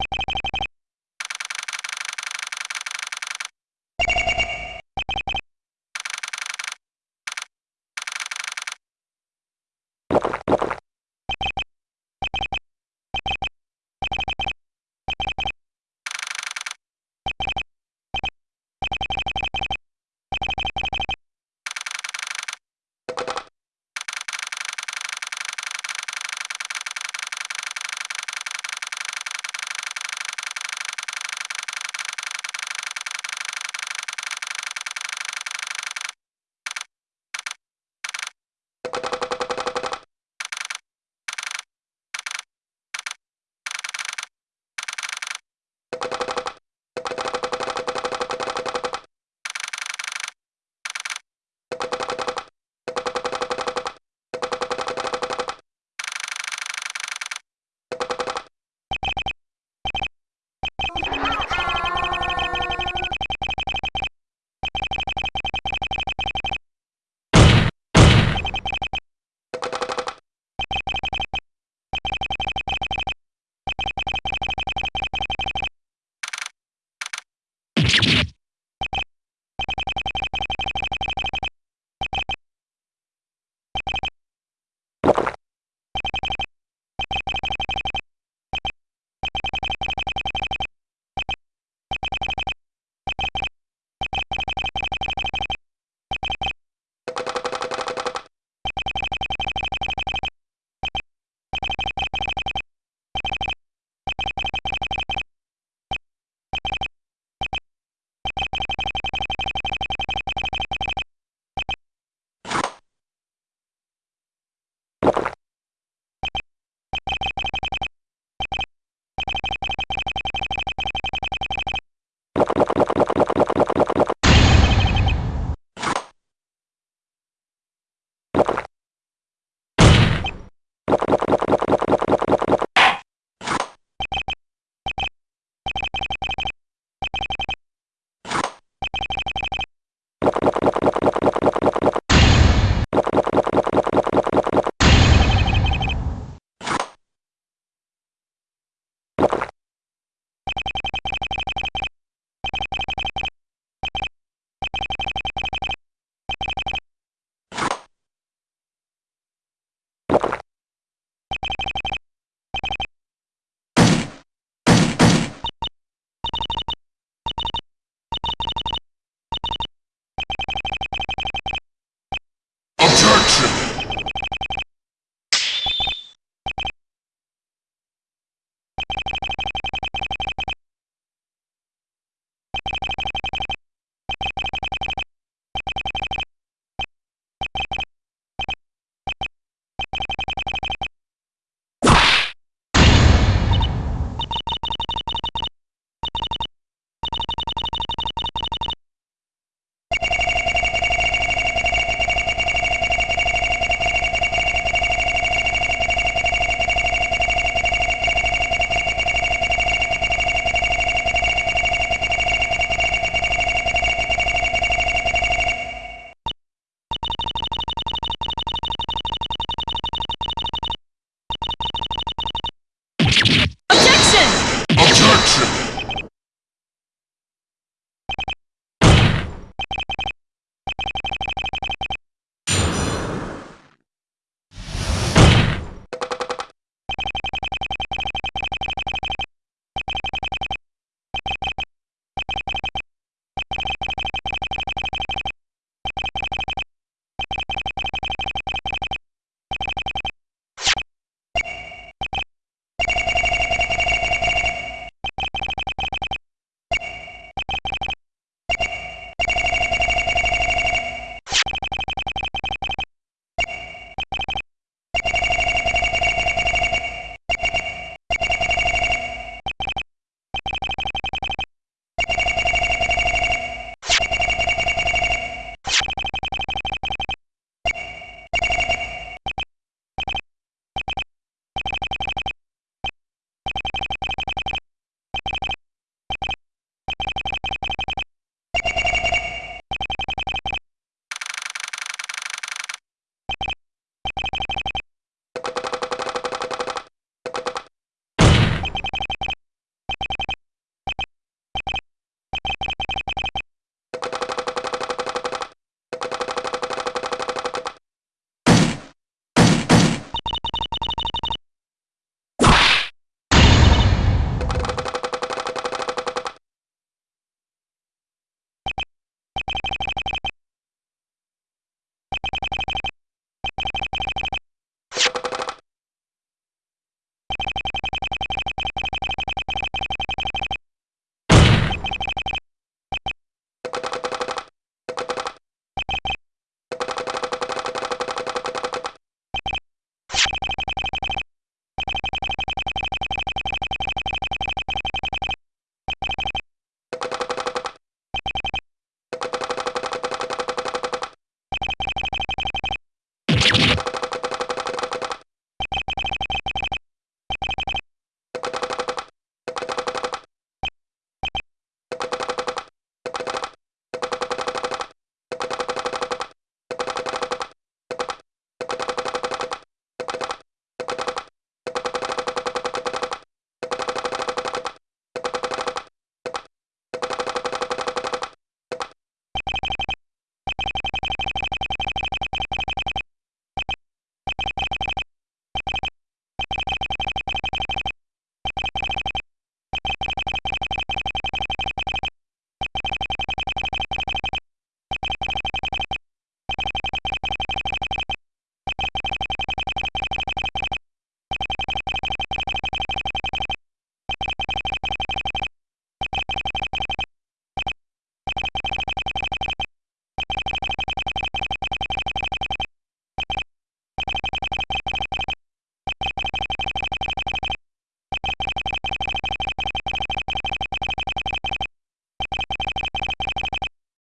you 何?